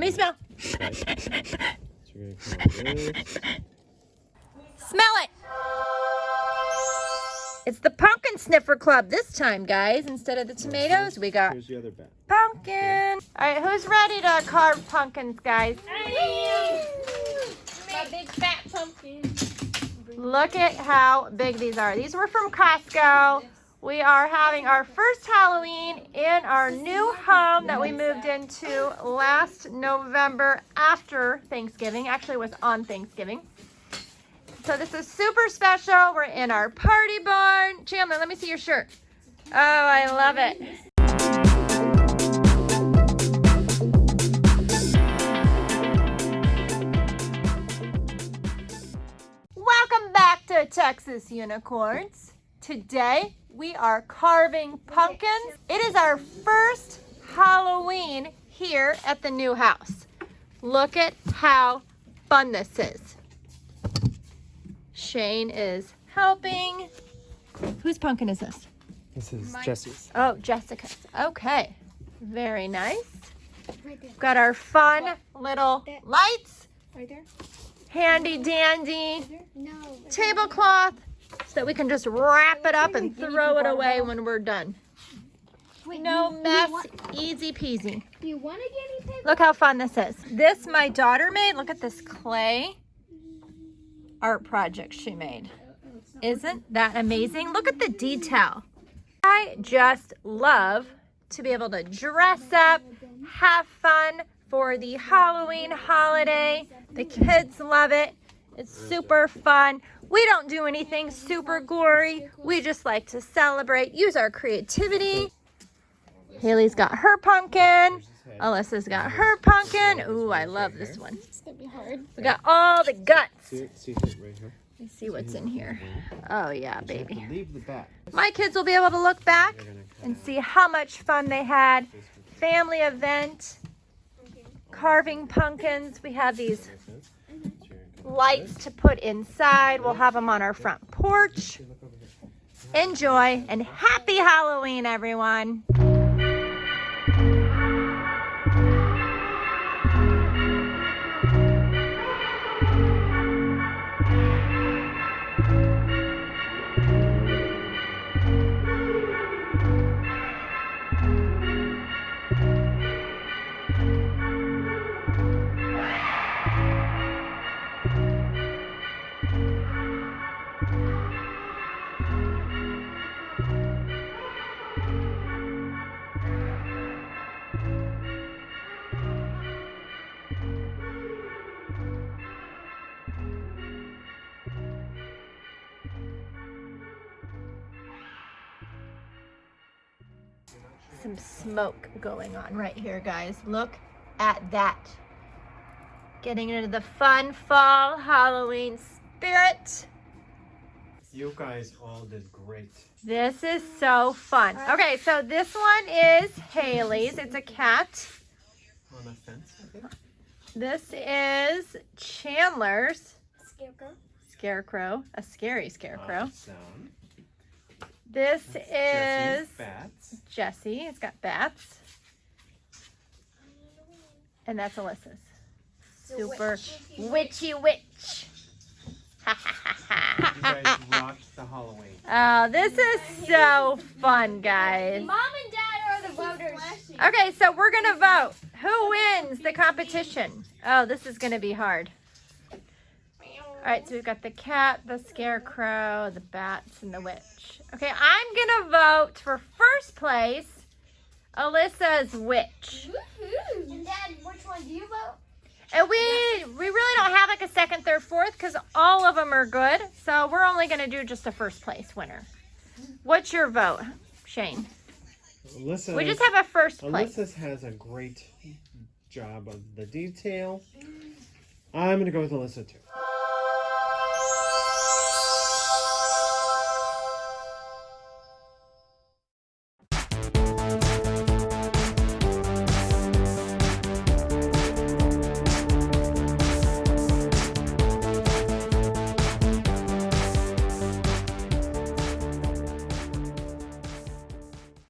me smell. Right. So we're gonna come like this. Smell it. It's the pumpkin sniffer club this time, guys. Instead of the tomatoes, we got Here's the other bat. pumpkin. All right, who's ready to carve pumpkins, guys? My big fat pumpkin. Look at how big these are. These were from Costco. We are having our first Halloween in our new home that we moved into last November after Thanksgiving. Actually, was on Thanksgiving. So this is super special. We're in our party barn. Chandler, let me see your shirt. Oh, I love it. Welcome back to Texas Unicorns. Today we are carving pumpkins. It is our first Halloween here at the new house. Look at how fun this is. Shane is helping. Whose pumpkin is this? This is Jesse's. Oh, Jessica's. Okay. Very nice. Right there. Got our fun little lights. Right there. Handy dandy There? No. tablecloth so that we can just wrap it up and throw it away when we're done. Wait, No you- you mess, want- easy peasy. Do you want a guinea pig? Look how fun this is. This my daughter made. Look at this clay art project she made. Isn't that amazing? Look at the detail. I just love to be able to dress up, have fun for the Halloween holiday. The kids love it. It's super fun. We don't do anything super gory. We just like to celebrate, use our creativity. Haley's got her pumpkin. Alyssa's got her pumpkin. Ooh, I love this one. It's gonna be hard. We got all the guts. See, see it right here. Let's see what's in here. Oh yeah, So you have to baby. leave the bat. My kids will be able to look back They're gonna cut and see how much fun they had. Family event, carving pumpkins. We have these This is- so you're gonna come lights to put inside. We'll have them on our front porch. Enjoy and happy Halloween, everyone. Some smoke going on right here, guys. Look at that. Getting into the fun fall Halloween spirit. You guys all did great. This is so fun. Okay, so this one is Haley's. It's a cat. On the fence, I think. This is Chandler's Scarecrow. scarecrow, a scary uh, scarecrow. Awesome. This Jesse's is bats. Jesse. It's got bats. And that's Alyssa's. Super witchy witch. Ha ha ha ha. You guys rocked the Halloween. Oh, this is so fun, guys. Mom and Dad are the voters. Okay, so we're gonna vote. Who wins the competition? Oh, this is gonna be hard. All right, so we've got the cat, the scarecrow, the bats, and the witch. Okay, I'm gonna vote for first place. Alyssa's witch, And Dad, which one do you vote? and we we really don't have like a second, third, fourth because all of them are good. So we're only gonna do just a first place winner. What's your vote, Shane? Alyssa. We just have a first place. Alyssa has a great job of the detail. I'm gonna go with Alyssa too.